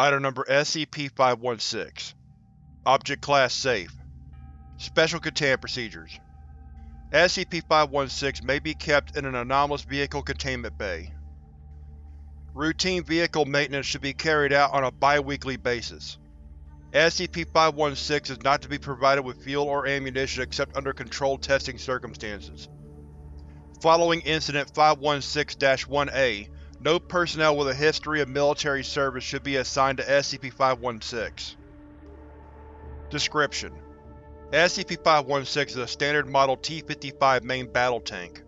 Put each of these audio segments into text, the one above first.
Item Number SCP-516 Object Class Safe Special Containment Procedures SCP-516 may be kept in an anomalous vehicle containment bay. Routine vehicle maintenance should be carried out on a bi-weekly basis. SCP-516 is not to be provided with fuel or ammunition except under controlled testing circumstances. Following Incident 516-1A, no personnel with a history of military service should be assigned to SCP-516. Description: SCP-516 is a standard model T-55 main battle tank.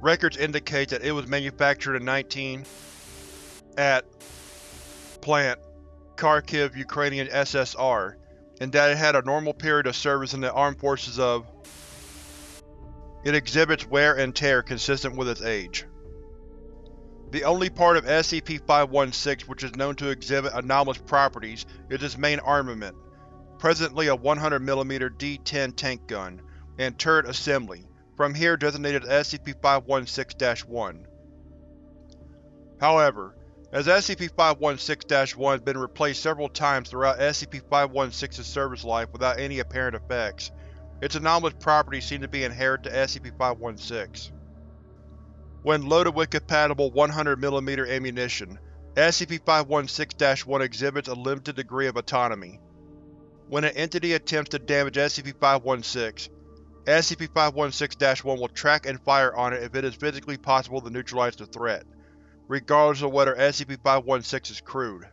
Records indicate that it was manufactured in 19 at Plant, Kharkiv, Ukrainian SSR, and that it had a normal period of service in the armed forces of It exhibits wear and tear consistent with its age. The only part of SCP-516 which is known to exhibit anomalous properties is its main armament, presently a 100mm D-10 tank gun, and turret assembly, from here designated SCP-516-1. However, as SCP-516-1 has been replaced several times throughout SCP-516's service life without any apparent effects, its anomalous properties seem to be inherent to SCP-516. When loaded with compatible 100mm ammunition, SCP-516-1 exhibits a limited degree of autonomy. When an entity attempts to damage SCP-516, SCP-516-1 will track and fire on it if it is physically possible to neutralize the threat, regardless of whether SCP-516 is crewed.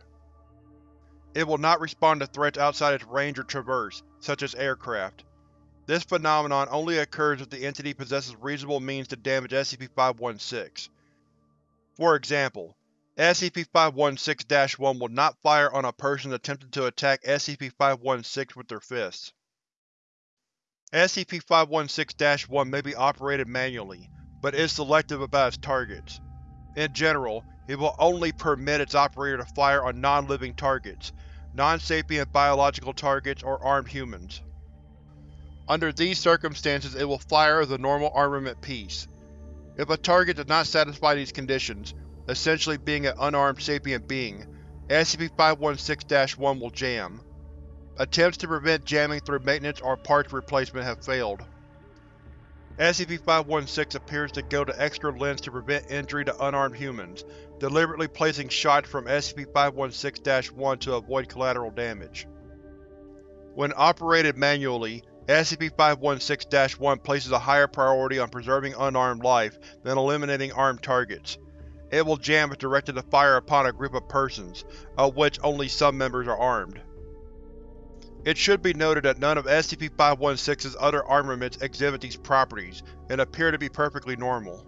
It will not respond to threats outside its range or traverse, such as aircraft. This phenomenon only occurs if the entity possesses reasonable means to damage SCP-516. For example, SCP-516-1 will not fire on a person attempting to attack SCP-516 with their fists. SCP-516-1 may be operated manually, but is selective about its targets. In general, it will only permit its operator to fire on non-living targets, non-sapient biological targets, or armed humans. Under these circumstances it will fire a normal armament piece. If a target does not satisfy these conditions, essentially being an unarmed sapient being, SCP-516-1 will jam. Attempts to prevent jamming through maintenance or parts replacement have failed. SCP-516 appears to go to extra lengths to prevent injury to unarmed humans, deliberately placing shots from SCP-516-1 to avoid collateral damage. When operated manually, SCP-516-1 places a higher priority on preserving unarmed life than eliminating armed targets. It will jam if directed to fire upon a group of persons, of which only some members are armed. It should be noted that none of SCP-516's other armaments exhibit these properties, and appear to be perfectly normal.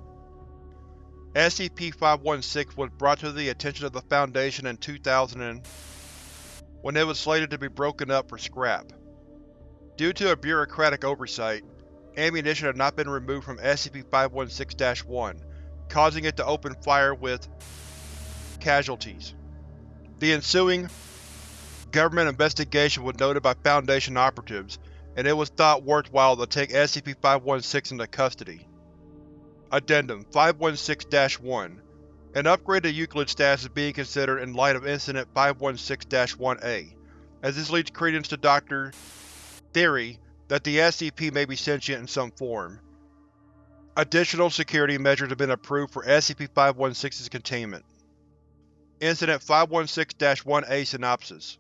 SCP-516 was brought to the attention of the Foundation in 2000 when it was slated to be broken up for scrap. Due to a bureaucratic oversight, ammunition had not been removed from SCP-516-1, causing it to open fire with casualties. The ensuing government investigation was noted by Foundation operatives, and it was thought worthwhile to take SCP-516 into custody. Addendum 516-1 An upgrade to Euclid status is being considered in light of Incident 516-1A, as this leads credence to Dr theory that the SCP may be sentient in some form. Additional security measures have been approved for SCP-516's containment. Incident 516-1A Synopsis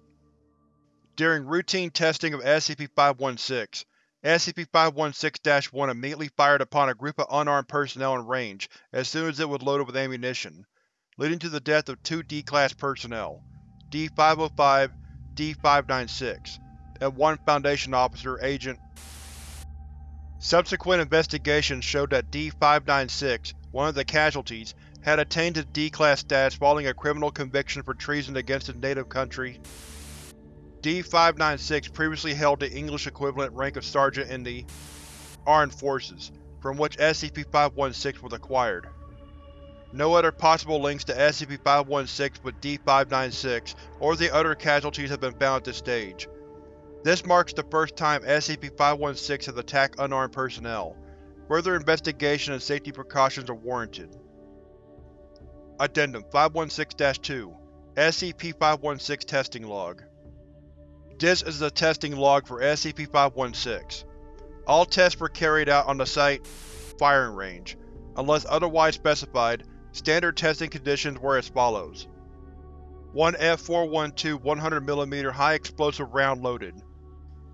During routine testing of SCP-516, SCP-516-1 immediately fired upon a group of unarmed personnel in range as soon as it was loaded with ammunition, leading to the death of two D-Class personnel, D-505, D-596, and one Foundation officer, Agent. Subsequent investigations showed that D-596, one of the casualties, had attained his D-Class status following a criminal conviction for treason against his native country. D-596 previously held the English equivalent rank of Sergeant in the Armed Forces, from which SCP-516 was acquired. No other possible links to SCP-516 with D-596 or the other casualties have been found at this stage. This marks the first time SCP-516 has attacked unarmed personnel. Further investigation and safety precautions are warranted. Addendum 516-2 SCP-516 Testing Log This is the testing log for SCP-516. All tests were carried out on the site firing range. Unless otherwise specified, standard testing conditions were as follows. 1 F412 100mm high-explosive round loaded.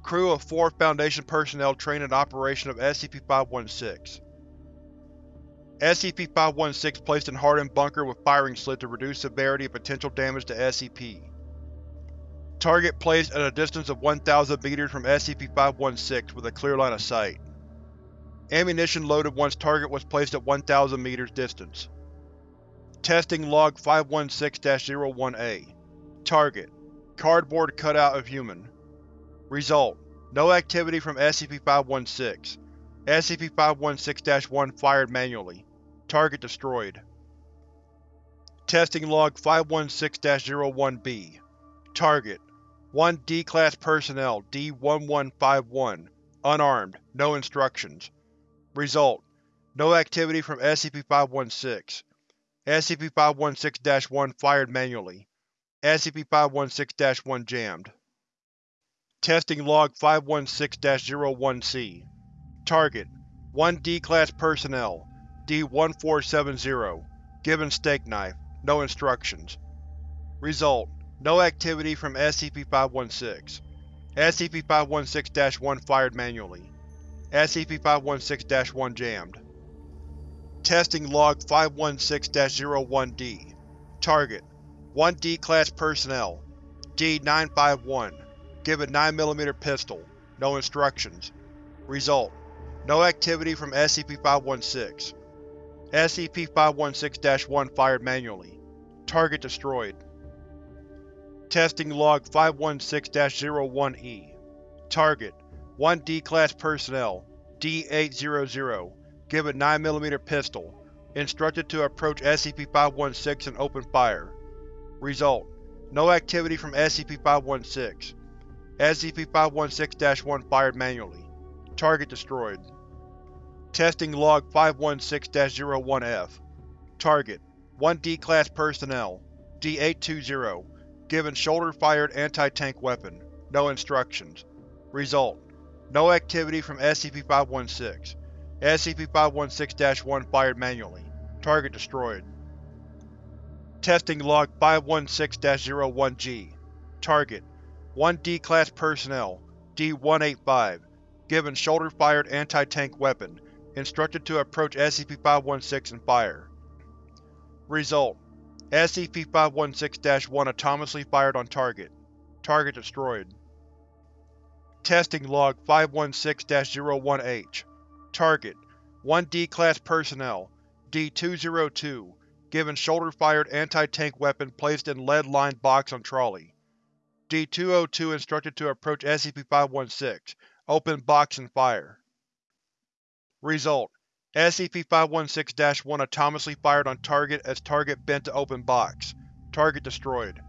Crew of 4 Foundation personnel trained in operation of SCP-516. SCP-516 placed in hardened bunker with firing slit to reduce severity of potential damage to SCP. Target placed at a distance of 1000 meters from SCP-516 with a clear line of sight. Ammunition loaded once target was placed at 1000 meters distance. Testing Log 516-01-A Target: Cardboard cutout of human. Result: No activity from SCP-516. SCP-516-1 fired manually. Target destroyed. Testing Log 516-01-B Target: 1 D-Class Personnel D-1151 Unarmed, no instructions. Result: No activity from SCP-516. SCP-516-1 fired manually. SCP-516-1 jammed. Testing Log 516-01-C Target: 1 D-Class Personnel D-1470 Given Steak Knife, no instructions. Result: No activity from SCP-516. SCP-516-1 fired manually. SCP-516-1 jammed. Testing Log 516-01-D Target: 1 D-Class Personnel D-951 Given 9mm pistol, no instructions. Result: No activity from SCP-516. SCP-516-1 fired manually. Target destroyed. Testing Log 516-01-E Target: 1 D-Class Personnel D-800 Given 9mm pistol. Instructed to approach SCP-516 and open fire. Result: No activity from SCP-516. SCP-516-1 fired manually. Target destroyed. Testing Log 516-01-F Target: 1 D-Class Personnel D-820 Given shoulder-fired anti-tank weapon. No instructions. Result: No activity from SCP-516. SCP-516-1 fired manually. Target destroyed. Testing Log 516-01-G Target: 1 D-Class Personnel D-185 Given shoulder-fired anti-tank weapon. Instructed to approach SCP-516 and fire. Result: SCP-516-1 autonomously fired on target. Target destroyed. Testing Log 516-01-H Target: 1 D-Class Personnel D-202 Given shoulder-fired anti-tank weapon placed in lead-lined box on trolley. D-202 instructed to approach SCP-516, open box and fire. Result: SCP-516-1 autonomously fired on target as target bent to open box. Target destroyed.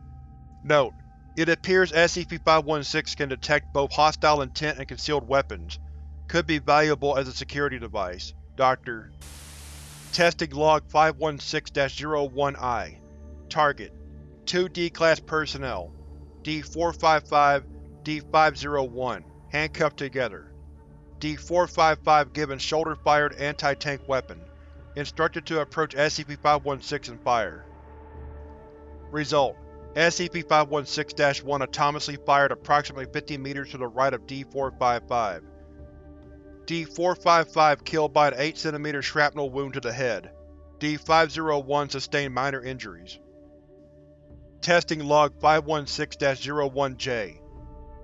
Note: It appears SCP-516 can detect both hostile intent and concealed weapons. Could be valuable as a security device. Dr. Testing Log 516-01-I Target: 2 D-Class Personnel D-455, D-501 Handcuffed together. D-455 given shoulder-fired anti-tank weapon. Instructed to approach SCP-516 and fire. Result: SCP-516-1 autonomously fired approximately 50 meters to the right of D-455. D-455 killed by an 8 cm shrapnel wound to the head. D-501 sustained minor injuries. Testing Log 516-01-J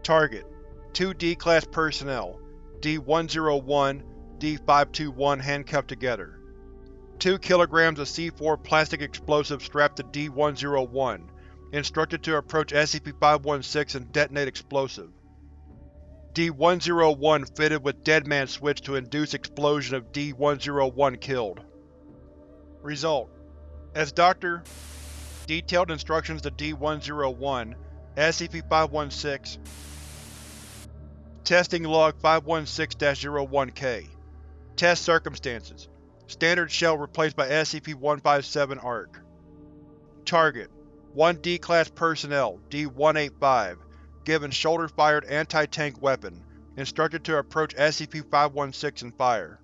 Target: 2 D-Class Personnel D-101, D-521 handcuffed together. 2 kg of C4 plastic explosive strapped to D-101, instructed to approach SCP-516 and detonate explosive. D-101 fitted with Deadman switch to induce explosion of D-101 killed. Result: As Dr. Detailed instructions to D-101, SCP-516 Testing Log 516-01-K Test Circumstances. Standard Shell replaced by SCP-157 ARC. Target: 1 D-Class Personnel, D-185, given shoulder-fired anti-tank weapon, instructed to approach SCP-516 and fire.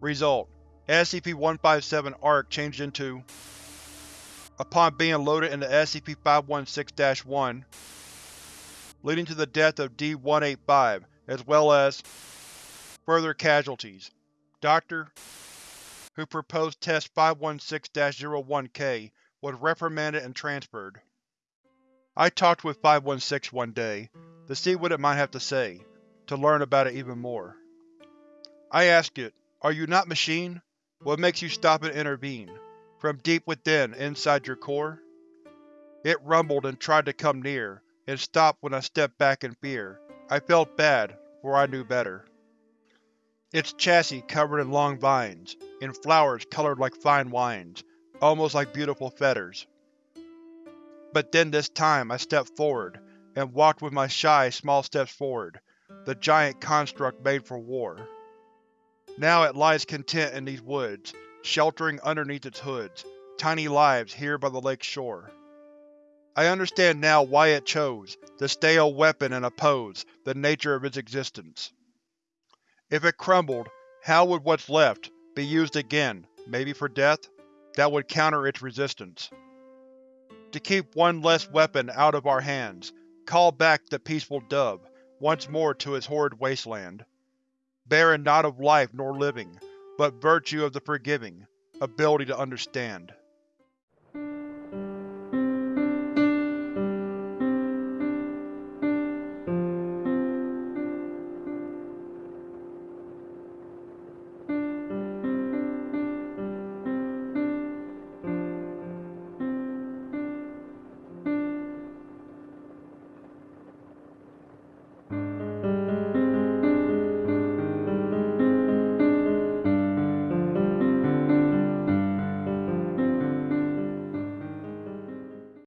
Result: SCP-157 ARC changed into Upon being loaded into SCP-516-1, leading to the death of D-185, as well as further casualties. Dr. who proposed Test 516-01-K was reprimanded and transferred. I talked with 516 one day, to see what it might have to say, to learn about it even more. I asked it, are you not machine? What makes you stop and intervene? From deep within, inside your core? It rumbled and tried to come near, and stopped when I stepped back in fear. I felt bad, for I knew better. Its chassis covered in long vines, in flowers colored like fine wines, almost like beautiful fetters. But then this time I stepped forward, and walked with my shy, small steps forward, the giant construct made for war. Now it lies content in these woods, sheltering underneath its hoods, tiny lives here by the lake's shore. I understand now why it chose to stay a weapon and oppose the nature of its existence. If it crumbled, how would what's left be used again, maybe for death, that would counter its resistance? To keep one less weapon out of our hands, call back the peaceful dove, once more to its horrid wasteland. Barren not of life nor living, but virtue of the forgiving, ability to understand.